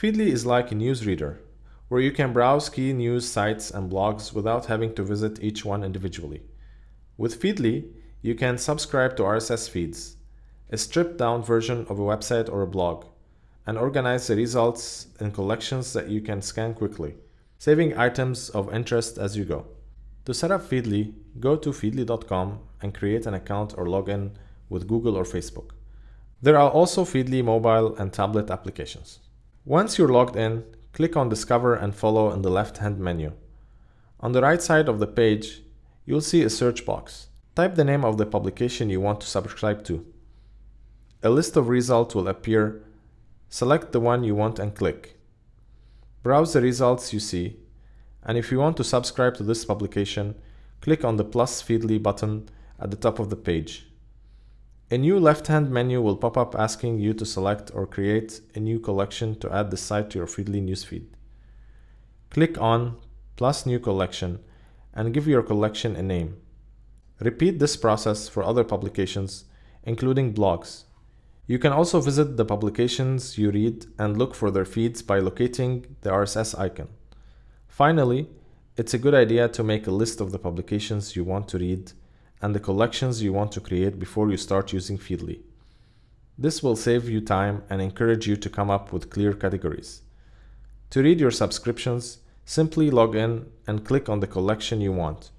Feedly is like a newsreader, where you can browse key news sites and blogs without having to visit each one individually. With Feedly, you can subscribe to RSS feeds, a stripped down version of a website or a blog, and organize the results in collections that you can scan quickly, saving items of interest as you go. To set up Feedly, go to feedly.com and create an account or log in with Google or Facebook. There are also Feedly mobile and tablet applications. Once you're logged in, click on Discover and Follow in the left-hand menu. On the right side of the page, you'll see a search box. Type the name of the publication you want to subscribe to. A list of results will appear. Select the one you want and click. Browse the results you see, and if you want to subscribe to this publication, click on the plus Feedly button at the top of the page. A new left-hand menu will pop up asking you to select or create a new collection to add the site to your Feedly newsfeed. Click on plus new collection and give your collection a name. Repeat this process for other publications, including blogs. You can also visit the publications you read and look for their feeds by locating the RSS icon. Finally, it's a good idea to make a list of the publications you want to read and the collections you want to create before you start using Feedly. This will save you time and encourage you to come up with clear categories. To read your subscriptions, simply log in and click on the collection you want.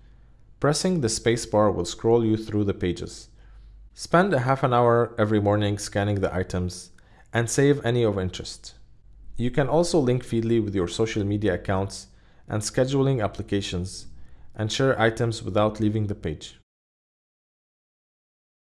Pressing the spacebar will scroll you through the pages. Spend a half an hour every morning scanning the items and save any of interest. You can also link Feedly with your social media accounts and scheduling applications and share items without leaving the page.